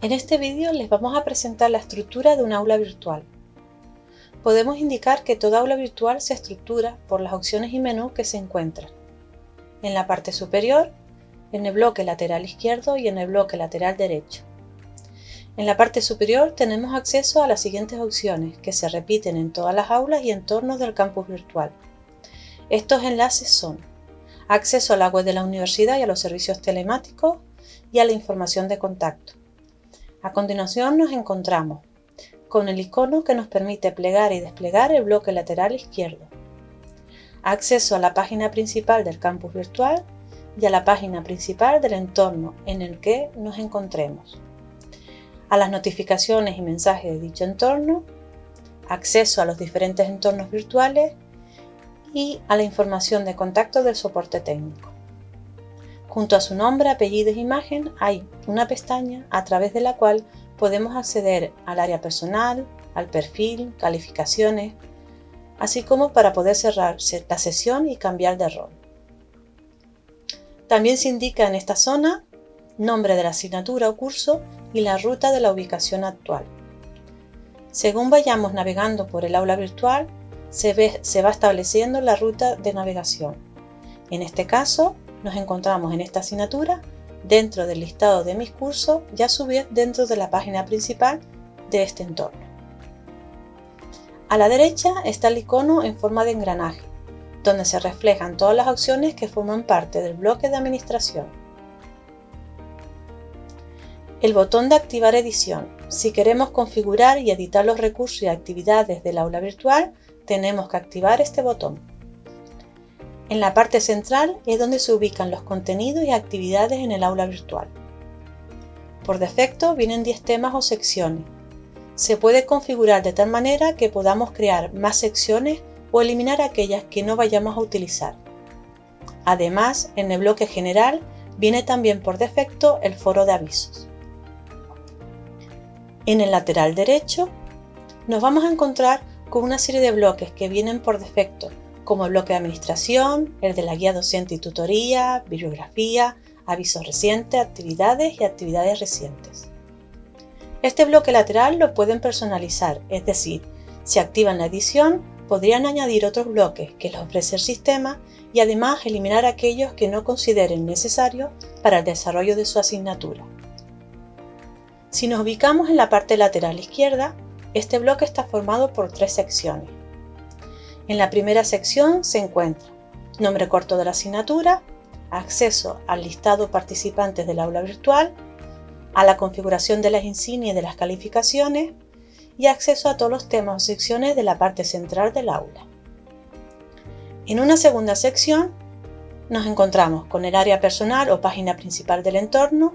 En este vídeo les vamos a presentar la estructura de un aula virtual. Podemos indicar que toda aula virtual se estructura por las opciones y menús que se encuentran. En la parte superior, en el bloque lateral izquierdo y en el bloque lateral derecho. En la parte superior tenemos acceso a las siguientes opciones que se repiten en todas las aulas y entornos del campus virtual. Estos enlaces son acceso a la web de la universidad y a los servicios telemáticos y a la información de contacto a continuación nos encontramos con el icono que nos permite plegar y desplegar el bloque lateral izquierdo, acceso a la página principal del campus virtual y a la página principal del entorno en el que nos encontremos, a las notificaciones y mensajes de dicho entorno, acceso a los diferentes entornos virtuales y a la información de contacto del soporte técnico. Junto a su nombre, apellido e imagen hay una pestaña a través de la cual podemos acceder al área personal, al perfil, calificaciones, así como para poder cerrar la sesión y cambiar de rol. También se indica en esta zona nombre de la asignatura o curso y la ruta de la ubicación actual. Según vayamos navegando por el aula virtual, se va estableciendo la ruta de navegación. En este caso, nos encontramos en esta asignatura dentro del listado de mis cursos y a dentro de la página principal de este entorno. A la derecha está el icono en forma de engranaje, donde se reflejan todas las opciones que forman parte del bloque de administración. El botón de activar edición. Si queremos configurar y editar los recursos y actividades del aula virtual, tenemos que activar este botón. En la parte central es donde se ubican los contenidos y actividades en el aula virtual. Por defecto vienen 10 temas o secciones. Se puede configurar de tal manera que podamos crear más secciones o eliminar aquellas que no vayamos a utilizar. Además, en el bloque general viene también por defecto el foro de avisos. En el lateral derecho nos vamos a encontrar con una serie de bloques que vienen por defecto como el bloque de administración, el de la guía docente y tutoría, bibliografía, avisos recientes, actividades y actividades recientes. Este bloque lateral lo pueden personalizar, es decir, si activan la edición, podrían añadir otros bloques que les ofrece el sistema y además eliminar aquellos que no consideren necesarios para el desarrollo de su asignatura. Si nos ubicamos en la parte lateral izquierda, este bloque está formado por tres secciones. En la primera sección se encuentra nombre corto de la asignatura, acceso al listado participantes del aula virtual, a la configuración de las insignias y de las calificaciones y acceso a todos los temas o secciones de la parte central del aula. En una segunda sección nos encontramos con el área personal o página principal del entorno,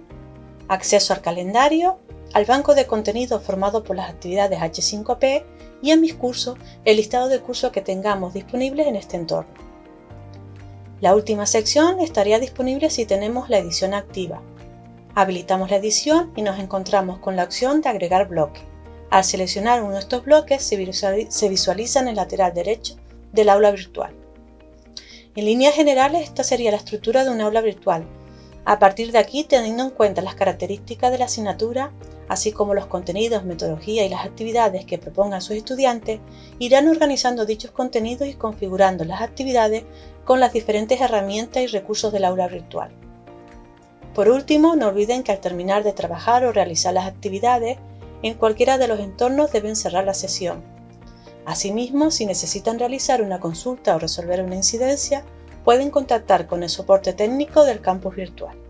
acceso al calendario, al banco de contenido formado por las actividades H5P y en mis cursos el listado de cursos que tengamos disponibles en este entorno. La última sección estaría disponible si tenemos la edición activa. Habilitamos la edición y nos encontramos con la opción de agregar bloque. Al seleccionar uno de estos bloques se visualiza en el lateral derecho del aula virtual. En líneas generales esta sería la estructura de un aula virtual. A partir de aquí, teniendo en cuenta las características de la asignatura, así como los contenidos, metodología y las actividades que propongan sus estudiantes, irán organizando dichos contenidos y configurando las actividades con las diferentes herramientas y recursos del aula virtual. Por último, no olviden que al terminar de trabajar o realizar las actividades, en cualquiera de los entornos deben cerrar la sesión. Asimismo, si necesitan realizar una consulta o resolver una incidencia, pueden contactar con el soporte técnico del campus virtual.